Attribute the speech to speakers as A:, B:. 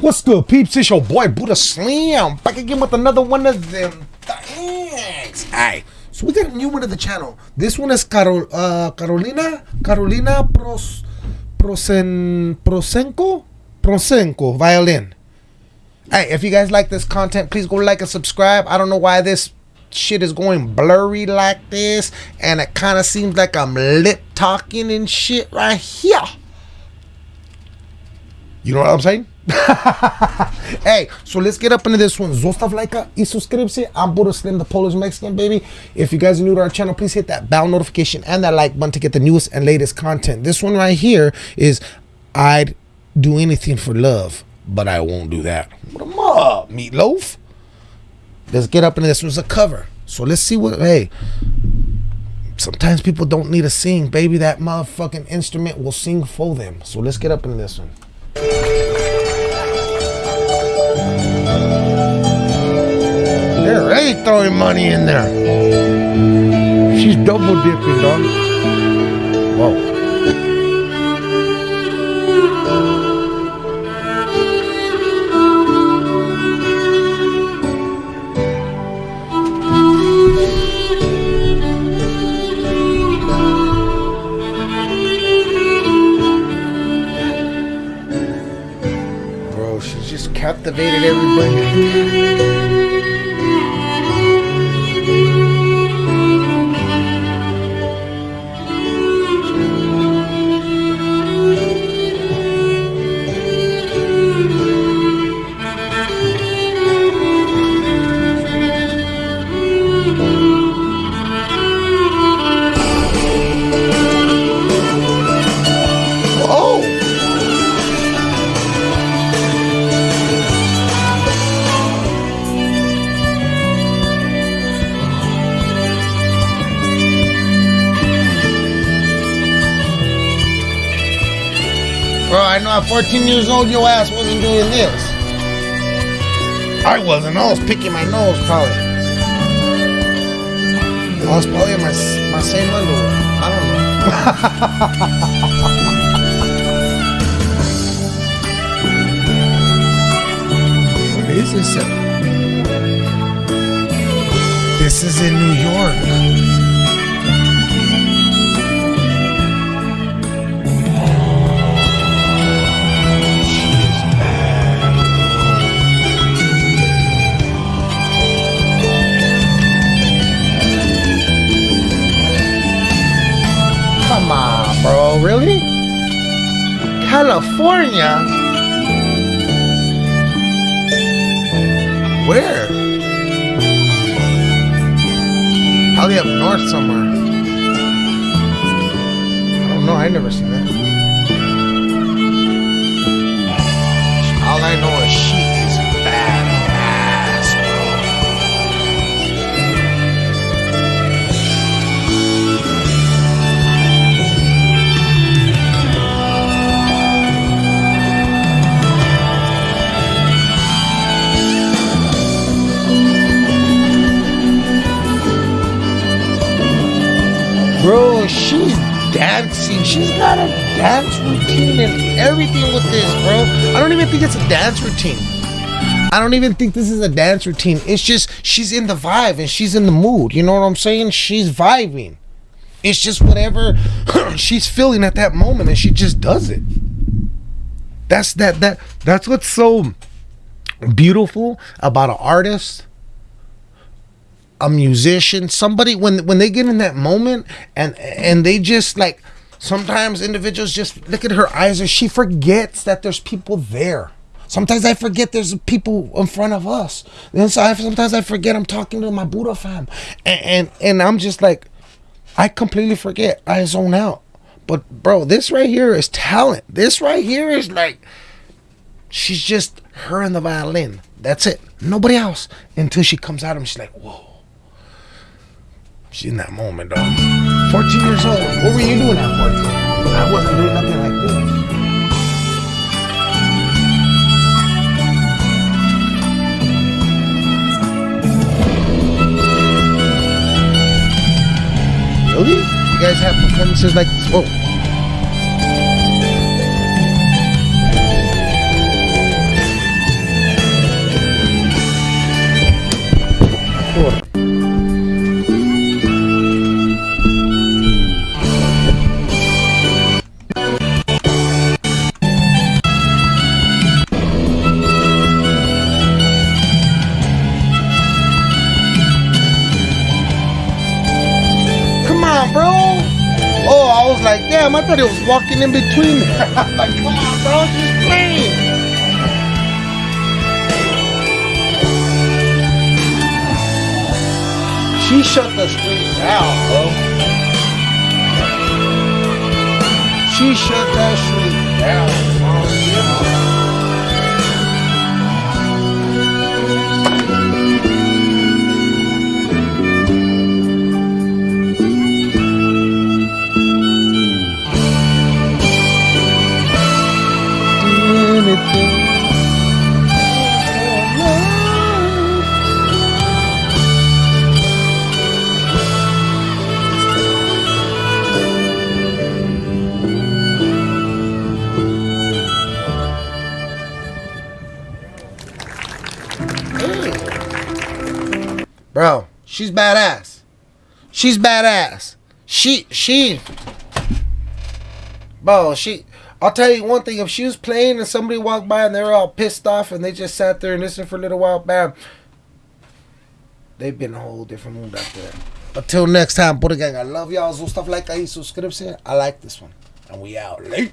A: What's good, peeps? It's your boy Buddha Slam back again with another one of them things. So we got a new one of the channel. This one is Carol, uh, Carolina Carolina Pros, Prosen, Prosenko Prosenko violin. Hey, if you guys like this content, please go like and subscribe. I don't know why this shit is going blurry like this, and it kind of seems like I'm lip talking and shit right here. You know what I'm saying? hey, so let's get up into this one. Zostav lajka i subscription. I'm Buddha Slim, the Polish Mexican baby. If you guys are new to our channel, please hit that bell notification and that like button to get the newest and latest content. This one right here is I'd do anything for love, but I won't do that. What am up, Meat Loaf? Let's get up into this one's a cover. So let's see what hey. Sometimes people don't need to sing, baby. That motherfucking instrument will sing for them. So let's get up into this one. They're throwing money in there. She's double dipping, dog. Whoa. Bro, she just captivated everybody. Bro, I know at 14 years old your ass wasn't doing this. I wasn't. I was picking my nose probably. I was probably in my, my same underwear. I don't know. What is this? This is in New York. Really? California? Where? Probably up north somewhere. I don't know. I never seen that. All I know is dancing. She's got a dance routine and everything with this, bro. I don't even think it's a dance routine. I don't even think this is a dance routine. It's just she's in the vibe and she's in the mood. You know what I'm saying? She's vibing. It's just whatever she's feeling at that moment and she just does it. That's that that that's what's so beautiful about an artist a musician somebody when when they get in that moment and and they just like sometimes individuals just look at her eyes and she forgets that there's people there. Sometimes i forget there's people in front of us. And so I, sometimes i forget i'm talking to my buddha fam. And, and and i'm just like i completely forget. I zone out. But bro this right here is talent. This right here is like she's just her and the violin. That's it. Nobody else. Until she comes out and she's like whoa she in that moment, dog. 14 years old. What were you doing at 14? I wasn't doing nothing like this. Really? You guys have performances like this? Whoa. Sure. I thought it was walking in between. like, come on, bro, she's playing. She shut the street down, bro. She shut that street down, Bro, she's badass. She's badass. She she Bro, she I'll tell you one thing, if she was playing and somebody walked by and they were all pissed off and they just sat there and listened for a little while, bam. They've been a whole different mood after that. Until next time, Buddha Gang, I love y'all. So stuff like that, subscribe. I like this one. And we out late.